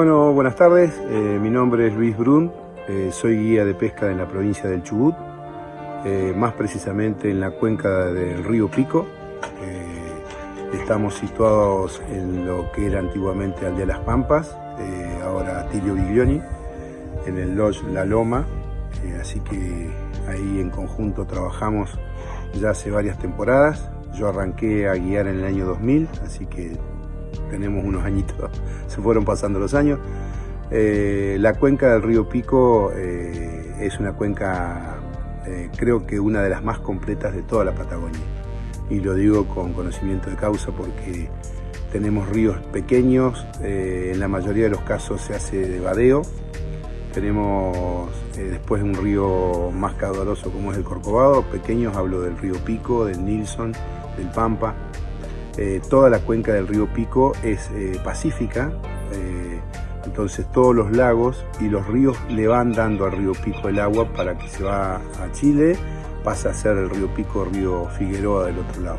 Bueno, buenas tardes. Eh, mi nombre es Luis Brun. Eh, soy guía de pesca en la provincia del Chubut, eh, más precisamente en la cuenca del río Pico. Estamos situados en lo que era antiguamente Aldea Las Pampas, ahora Tilio Biglioni, en el Lodge La Loma. Así que ahí en conjunto trabajamos ya hace varias temporadas. Yo arranqué a guiar en el año 2000, así que tenemos unos añitos, se fueron pasando los años. Eh, la cuenca del río Pico eh, es una cuenca, eh, creo que una de las más completas de toda la Patagonia. Y lo digo con conocimiento de causa porque tenemos ríos pequeños, en la mayoría de los casos se hace de vadeo. Tenemos después un río más caudaloso como es el Corcovado, pequeños, hablo del río Pico, del Nilsson, del Pampa. Eh, toda la cuenca del río Pico es eh, pacífica, eh, entonces todos los lagos y los ríos le van dando al río Pico el agua para que se va a Chile, pasa a ser el río Pico, río Figueroa del otro lado.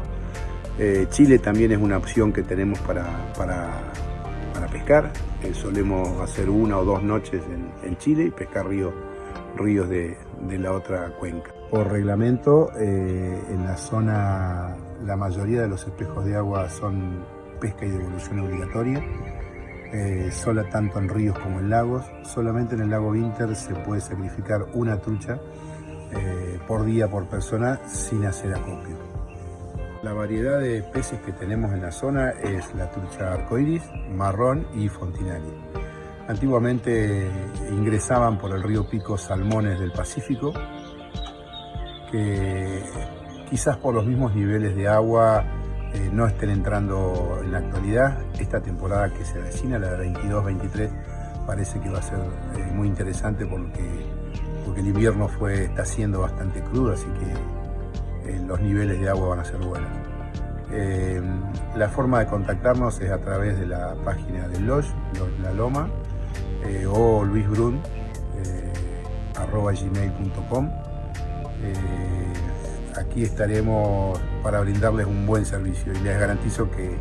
Chile también es una opción que tenemos para, para, para pescar, solemos hacer una o dos noches en, Chile y pescar ríos, ríos de, de la otra cuenca. Por reglamento, en la zona la mayoría de los espejos de agua son pesca y devolución obligatoria, eh, sola tanto en ríos como en lagos. Solamente en el lago Winter se puede sacrificar una trucha eh, por día por persona sin hacer acopio. La variedad de peces que tenemos en la zona es la trucha arcoiris, marrón y fontinari. Antiguamente ingresaban por el río Pico salmones del Pacífico, que quizás por los mismos niveles de agua eh, no estén entrando en la actualidad. Esta temporada que se avecina, la de 22-23, parece que va a ser eh, muy interesante porque, porque el invierno fue, está siendo bastante crudo, así que eh, los niveles de agua van a ser buenos. La forma de contactarnos es a través de la página del Lodge, La Loma, o luisbrun, arroba gmail.com. aquí estaremos para brindarles un buen servicio y les garantizo que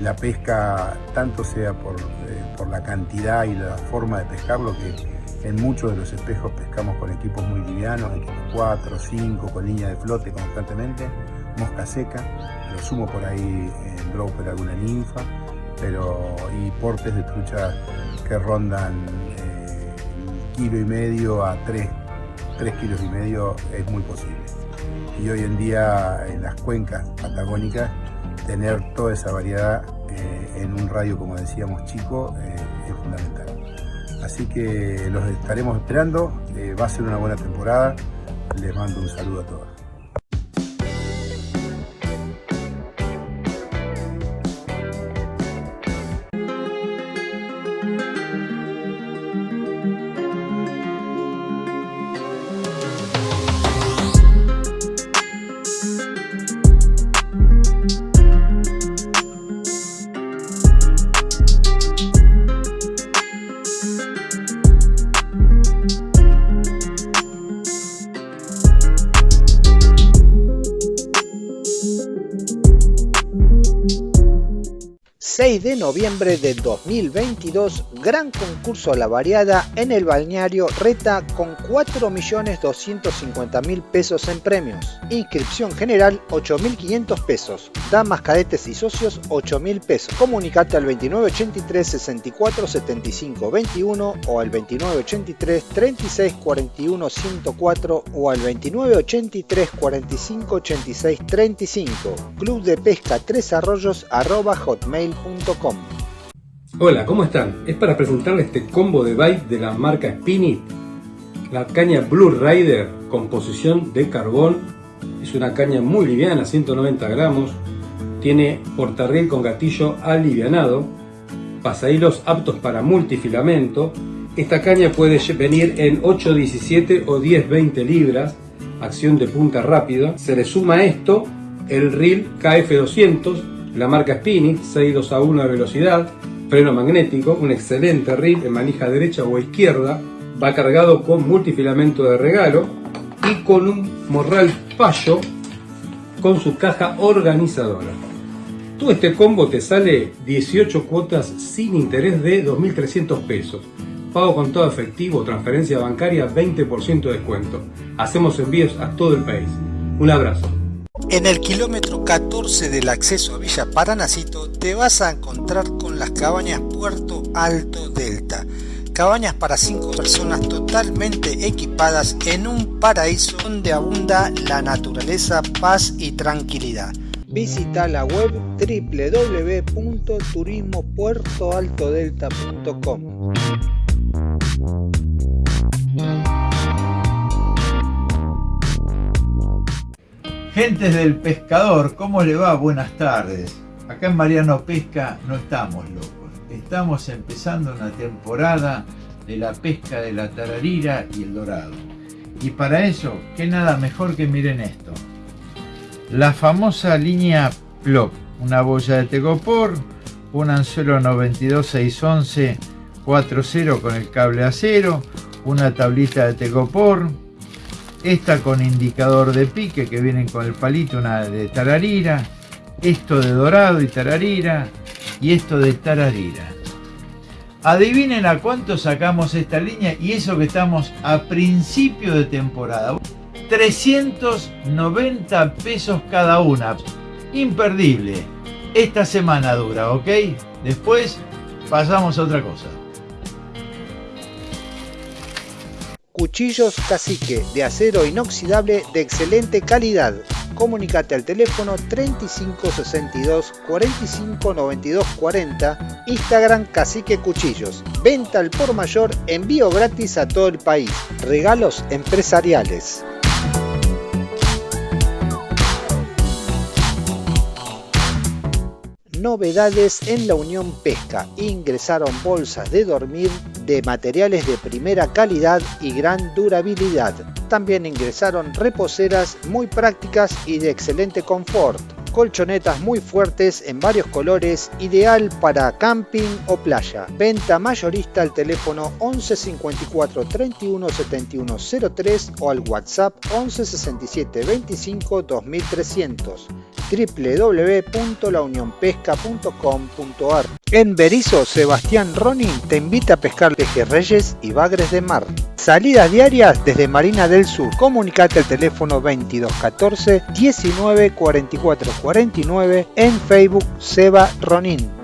la pesca, tanto sea por, eh, por la cantidad y la forma de pescarlo, que en muchos de los espejos pescamos con equipos muy livianos, equipos 4, 5, con línea de flote constantemente, mosca seca, lo sumo por ahí en dropper alguna ninfa, pero y portes de trucha que rondan eh, kilo y medio a 3, 3 kilos y medio es muy posible. Y hoy en día en las cuencas patagónicas tener toda esa variedad eh, en un radio, como decíamos, chico, eh, es fundamental. Así que los estaremos esperando, eh, va a ser una buena temporada, les mando un saludo a todos. De noviembre de 2022, gran concurso a la variada en el balneario Reta con 4.250.000 pesos en premios. Inscripción general 8.500 pesos. Damas, cadetes y socios 8.000 pesos. Comunicate al 2983 64 75 21 o al 2983 36 41 104 o al 2983 45 86 35. Club de Pesca Tres Arroyos arroba hotmail.com Hola, ¿cómo están? Es para presentarles este combo de bite de la marca Spinit. La caña Blue Rider, composición de carbón. Es una caña muy liviana, 190 gramos. Tiene portarriel con gatillo alivianado. Pasahilos aptos para multifilamento. Esta caña puede venir en 8.17 o 10.20 libras. Acción de punta rápida. Se le suma esto el reel KF200 la marca Spinit, 6.2 a 1 de velocidad, freno magnético, un excelente reel en manija derecha o izquierda, va cargado con multifilamento de regalo y con un morral payo con su caja organizadora. Todo este combo te sale 18 cuotas sin interés de 2.300 pesos. Pago con todo efectivo, transferencia bancaria, 20% de descuento. Hacemos envíos a todo el país. Un abrazo. En el kilómetro 14 del acceso a Villa Paranacito te vas a encontrar con las cabañas Puerto Alto Delta. Cabañas para 5 personas totalmente equipadas en un paraíso donde abunda la naturaleza, paz y tranquilidad. Visita la web www.turismopuertoaltodelta.com. Gentes del pescador, ¿cómo le va? Buenas tardes. Acá en Mariano Pesca no estamos locos. Estamos empezando una temporada de la pesca de la tararira y el dorado. Y para eso, ¿qué nada mejor que miren esto? La famosa línea Plop, una boya de tegopor, un anzuelo 92611 4.0 con el cable acero, una tablita de tegopor, esta con indicador de pique que vienen con el palito, una de tararira, esto de dorado y tararira y esto de tararira. Adivinen a cuánto sacamos esta línea y eso que estamos a principio de temporada. 390 pesos cada una. Imperdible. Esta semana dura, ¿ok? Después pasamos a otra cosa. Cuchillos Cacique de acero inoxidable de excelente calidad. Comunicate al teléfono 3562 45 92 40, Instagram Cacique Cuchillos. Venta al por mayor, envío gratis a todo el país. Regalos empresariales. Novedades en la Unión Pesca. Ingresaron bolsas de dormir de materiales de primera calidad y gran durabilidad. También ingresaron reposeras muy prácticas y de excelente confort colchonetas muy fuertes en varios colores, ideal para camping o playa. Venta mayorista al teléfono 11 54 31 71 03 o al WhatsApp 11 67 25 2300 www.launionpesca.com.ar En Berizo, Sebastián Ronin te invita a pescar pejerreyes y bagres de mar. Salidas diarias desde Marina del Sur. Comunicate al teléfono 2214 19 44 49 en Facebook Seba Ronin.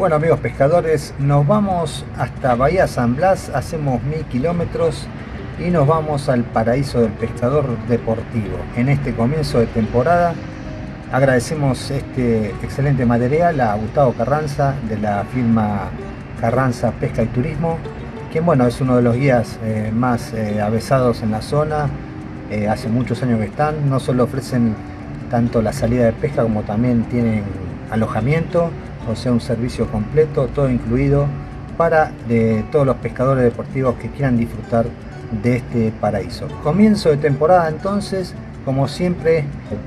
Bueno amigos pescadores, nos vamos hasta Bahía San Blas, hacemos mil kilómetros y nos vamos al paraíso del pescador deportivo. En este comienzo de temporada agradecemos este excelente material a Gustavo Carranza de la firma Carranza Pesca y Turismo, quien bueno es uno de los guías eh, más eh, avesados en la zona, eh, hace muchos años que están, no solo ofrecen tanto la salida de pesca como también tienen alojamiento o sea un servicio completo, todo incluido para de todos los pescadores deportivos que quieran disfrutar de este paraíso. Comienzo de temporada entonces, como siempre,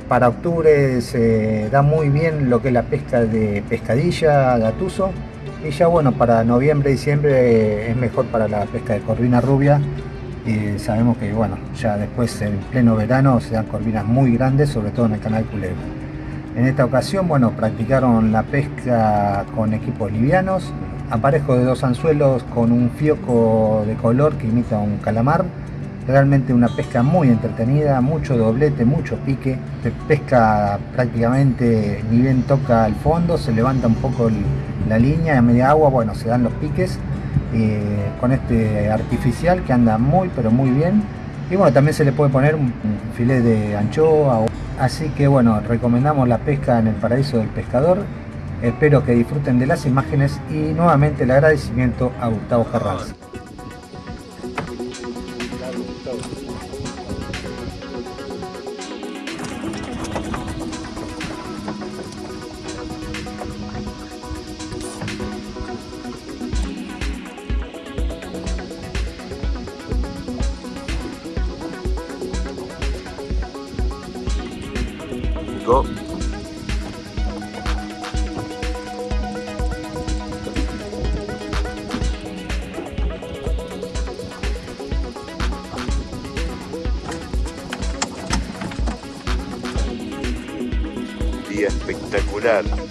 para octubre se da muy bien lo que es la pesca de pescadilla, gatuso, y ya bueno, para noviembre, diciembre es mejor para la pesca de corvina rubia, y sabemos que bueno, ya después en pleno verano se dan corvinas muy grandes, sobre todo en el canal Culebra. En esta ocasión, bueno, practicaron la pesca con equipos livianos, aparejo de dos anzuelos con un fioco de color que imita un calamar. Realmente una pesca muy entretenida, mucho doblete, mucho pique. Pesca prácticamente ni bien toca el fondo, se levanta un poco la línea a media agua, bueno, se dan los piques eh, con este artificial que anda muy pero muy bien. Y bueno, también se le puede poner un, un filet de anchoa o Así que bueno, recomendamos la pesca en el paraíso del pescador. Espero que disfruten de las imágenes y nuevamente el agradecimiento a Gustavo Carranza. dead.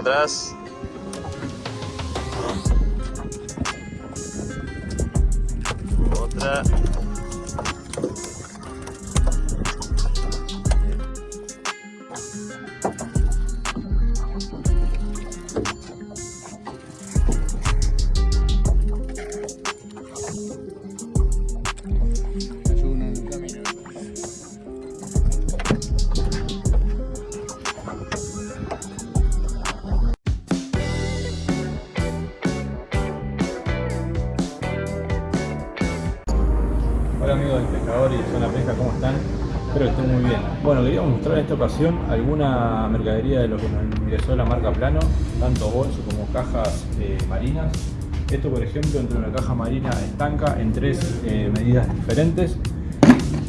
Atrás. Alguna mercadería de lo que nos ingresó la marca Plano, tanto bolsos como cajas eh, marinas. Esto, por ejemplo, entre una caja marina estanca en tres eh, medidas diferentes.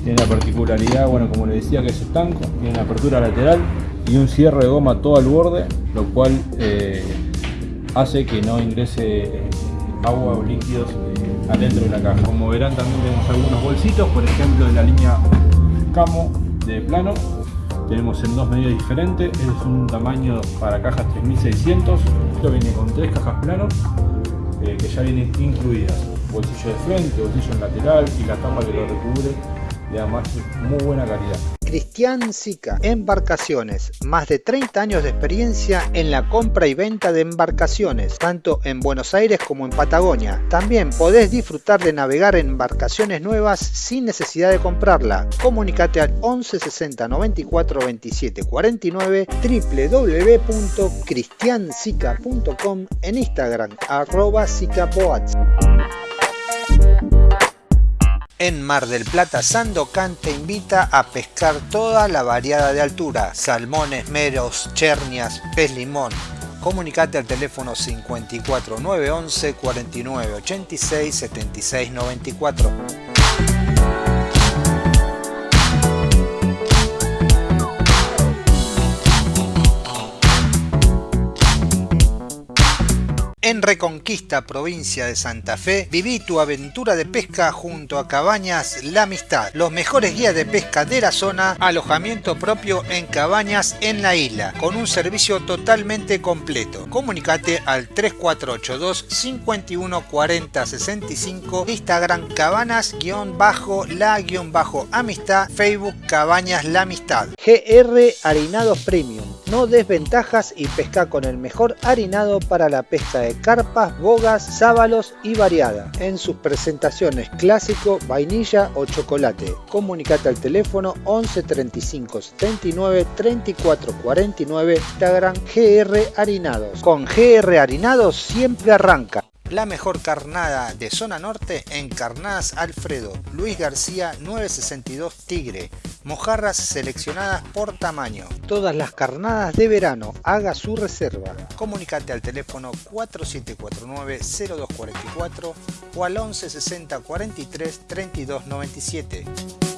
Tiene la particularidad, bueno, como les decía, que es estanco, tiene una apertura lateral y un cierre de goma todo al borde, lo cual eh, hace que no ingrese agua o líquidos adentro de la caja. Como verán también tenemos algunos bolsitos, por ejemplo de la línea Camo de plano. Tenemos en dos medidas diferentes, es un tamaño para cajas 3600, esto viene con tres cajas plano eh, que ya vienen incluidas. Bolsillo de frente, bolsillo en lateral y la tapa que lo recubre le da más muy buena calidad. Cristian Sica, Embarcaciones, más de 30 años de experiencia en la compra y venta de embarcaciones, tanto en Buenos Aires como en Patagonia. También podés disfrutar de navegar en embarcaciones nuevas sin necesidad de comprarla. Comunicate al 11 60 94 27 49 www.cristiansica.com en Instagram arroba sicapoats. En Mar del Plata, Sandocan te invita a pescar toda la variada de altura, salmones, meros, chernias, pez limón. Comunicate al teléfono 54 911 49 86 76 94. Reconquista, provincia de Santa Fe, viví tu aventura de pesca junto a Cabañas La Amistad, los mejores guías de pesca de la zona, alojamiento propio en cabañas en la isla, con un servicio totalmente completo. Comunicate al 3482 51 40 65, Instagram cabanas-la-amistad, Facebook Cabañas La Amistad. GR Harinados Premium, no desventajas y pesca con el mejor harinado para la pesca de carpas, bogas, sábalos y variada, en sus presentaciones clásico, vainilla o chocolate. Comunicate al teléfono 11 35 79 34 49, Instagram GR Harinados. Con GR Harinados siempre arranca. La mejor carnada de zona norte en Carnadas Alfredo, Luis García 962 Tigre, mojarras seleccionadas por tamaño. Todas las carnadas de verano, haga su reserva. Comunicate al teléfono 4749-0244 o al 11 60 43 32 97.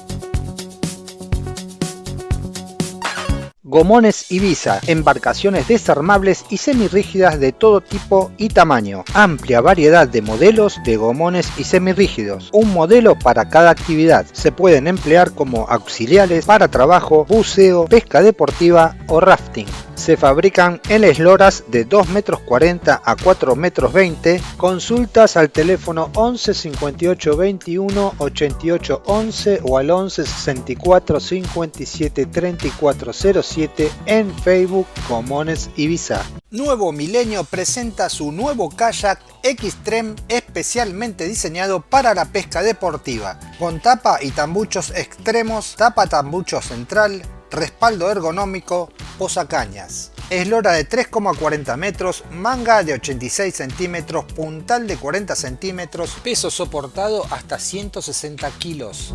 Gomones Ibiza, embarcaciones desarmables y semirrígidas de todo tipo y tamaño. Amplia variedad de modelos de gomones y semirrígidos. Un modelo para cada actividad. Se pueden emplear como auxiliares para trabajo, buceo, pesca deportiva o rafting. Se fabrican en esloras de 2 metros 40 a 4 metros 20. Consultas al teléfono 11 58 21 88 11 o al 11 64 57 34 07 en Facebook Comones Ibiza. Nuevo Milenio presenta su nuevo kayak Xtreme especialmente diseñado para la pesca deportiva, con tapa y tambuchos extremos, tapa tambucho central, respaldo ergonómico, posacañas. Eslora de 3,40 metros, manga de 86 centímetros, puntal de 40 centímetros, peso soportado hasta 160 kilos.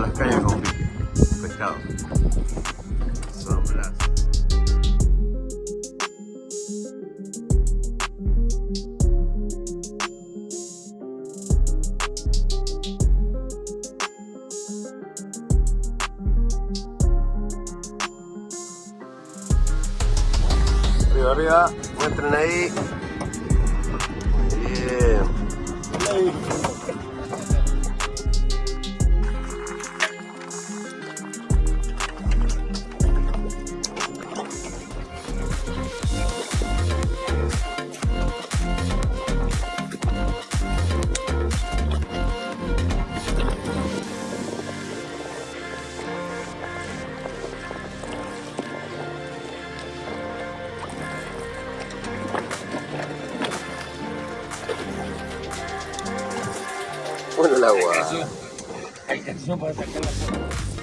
Las cañas con. Pescado. Bueno, el agua. ¿Dónde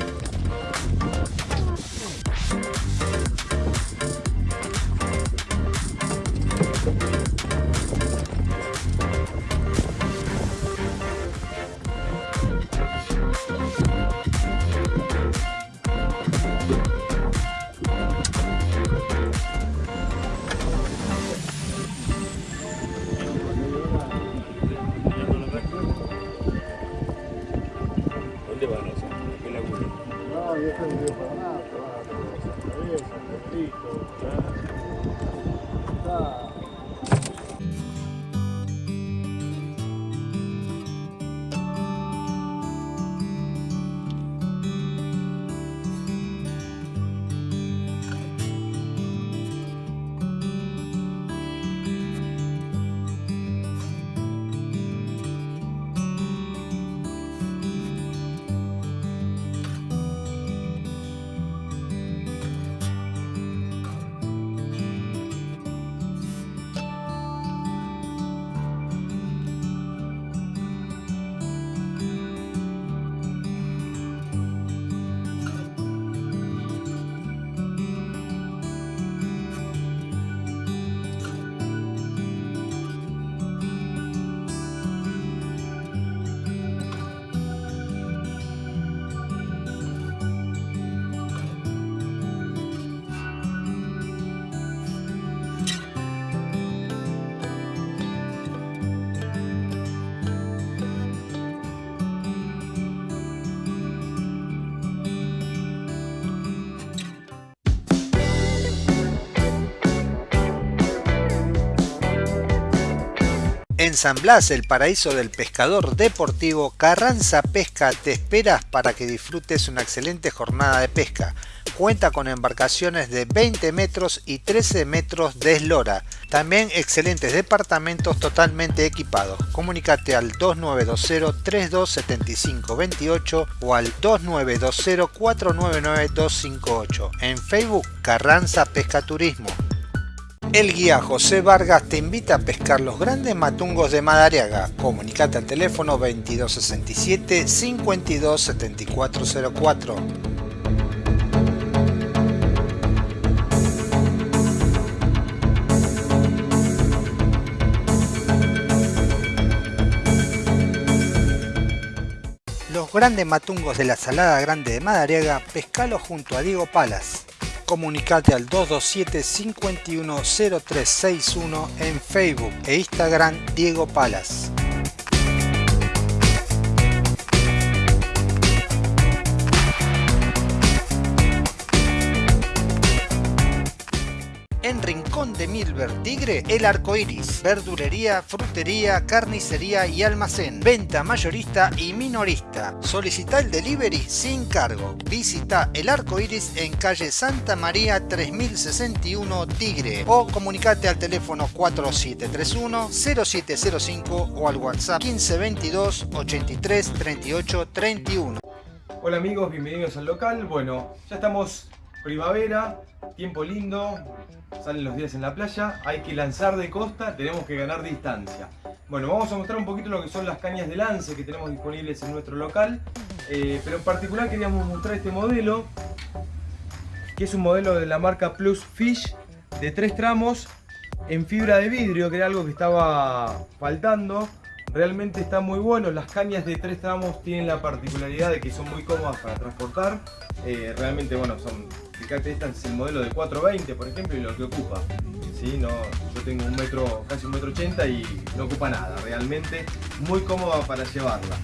En San Blas, el paraíso del pescador deportivo, Carranza Pesca te esperas para que disfrutes una excelente jornada de pesca. Cuenta con embarcaciones de 20 metros y 13 metros de eslora. También excelentes departamentos totalmente equipados. Comunicate al 2920-327528 o al 2920-499-258. En Facebook Carranza Pesca Turismo. El guía José Vargas te invita a pescar los grandes matungos de Madariaga. Comunicate al teléfono 2267 527404. Los grandes matungos de la Salada Grande de Madariaga, pescalo junto a Diego Palas. Comunicate al 227 510361 en Facebook e Instagram Diego Palas. De Milver Tigre, El Arco Iris, verdulería, frutería, carnicería y almacén, venta mayorista y minorista. Solicita el delivery sin cargo. Visita El Arco Iris en calle Santa María 3061 Tigre o comunicate al teléfono 4731 0705 o al WhatsApp 1522 83 38 31. Hola amigos, bienvenidos al local. Bueno, ya estamos primavera, tiempo lindo, salen los días en la playa, hay que lanzar de costa, tenemos que ganar distancia. Bueno, vamos a mostrar un poquito lo que son las cañas de lance que tenemos disponibles en nuestro local, eh, pero en particular queríamos mostrar este modelo, que es un modelo de la marca Plus Fish, de tres tramos, en fibra de vidrio, que era algo que estaba faltando. Realmente está muy bueno, las cañas de tres tramos tienen la particularidad de que son muy cómodas para transportar. Eh, realmente, bueno, son, fíjate, este es el modelo de 420, por ejemplo, y lo que ocupa. ¿sí? No, yo tengo un metro, casi un metro ochenta y no ocupa nada, realmente muy cómoda para llevarla.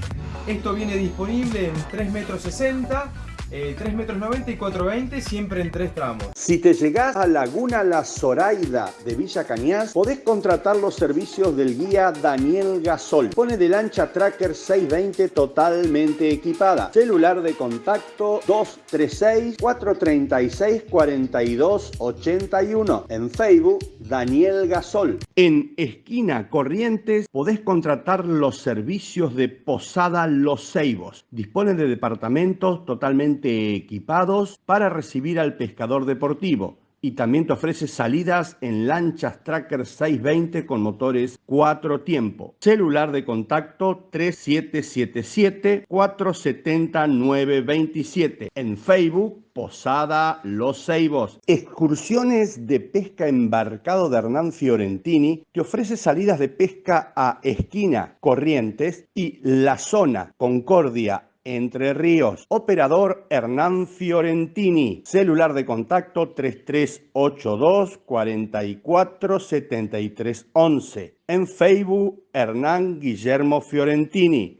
Esto viene disponible en 3 metros 60, eh, 3 metros 90 y 420, siempre en tres tramos. Si te llegás a Laguna La Zoraida de Villa Cañas, podés contratar los servicios del guía Daniel Gasol. Pone de lancha Tracker 620 totalmente equipada. Celular de contacto 236-436-4281. En Facebook, Daniel Gasol. En Esquina Corrientes podés contratar los servicios de Posada Los Ceibos. Dispone de departamentos totalmente equipados para recibir al pescador deportivo y también te ofrece salidas en lanchas Tracker 620 con motores 4 tiempo. Celular de contacto 3777-470-927. En Facebook, Posada Los Ceibos. Excursiones de pesca embarcado de Hernán Fiorentini te ofrece salidas de pesca a Esquina, Corrientes y La Zona, Concordia, entre Ríos. Operador Hernán Fiorentini. Celular de contacto 3382 44 73 11. En Facebook Hernán Guillermo Fiorentini.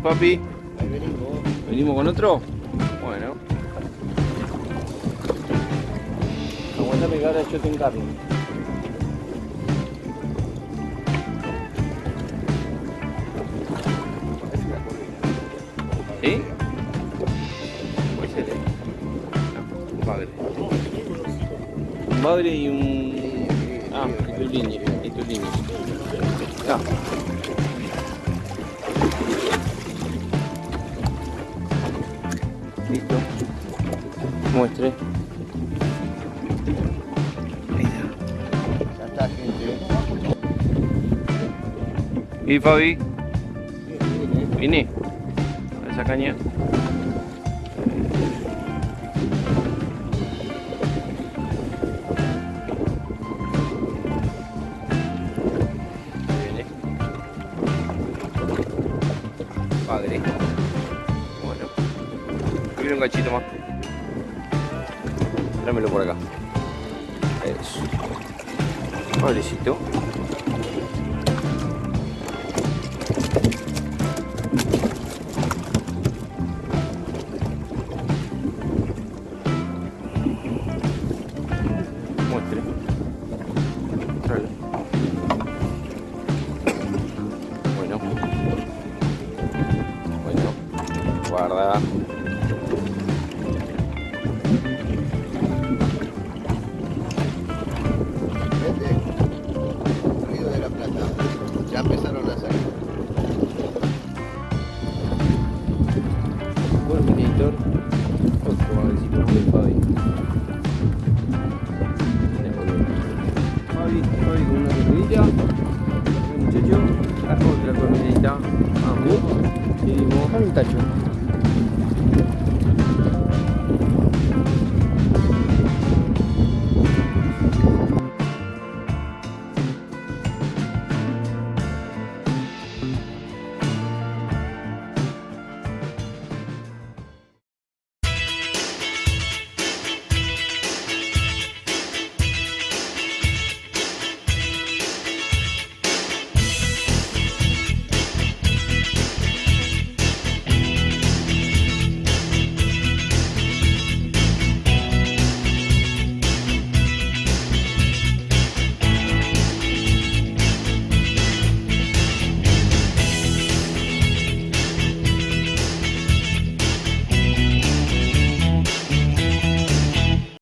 ¿Y papi? venimos. con otro? Bueno. Aguantame que ahora yo te encargo. ¿Sí? Puede ser, ¿eh? Un padre. Un padre y un... Ah, y tu línea. Y tu línea. Ah. ¿Y Fabi? Vini. Esa caña. Padre. Bueno. Viene un gachito más. Trámelo por acá. Eso. Pobrecito. えー、もう神たちを。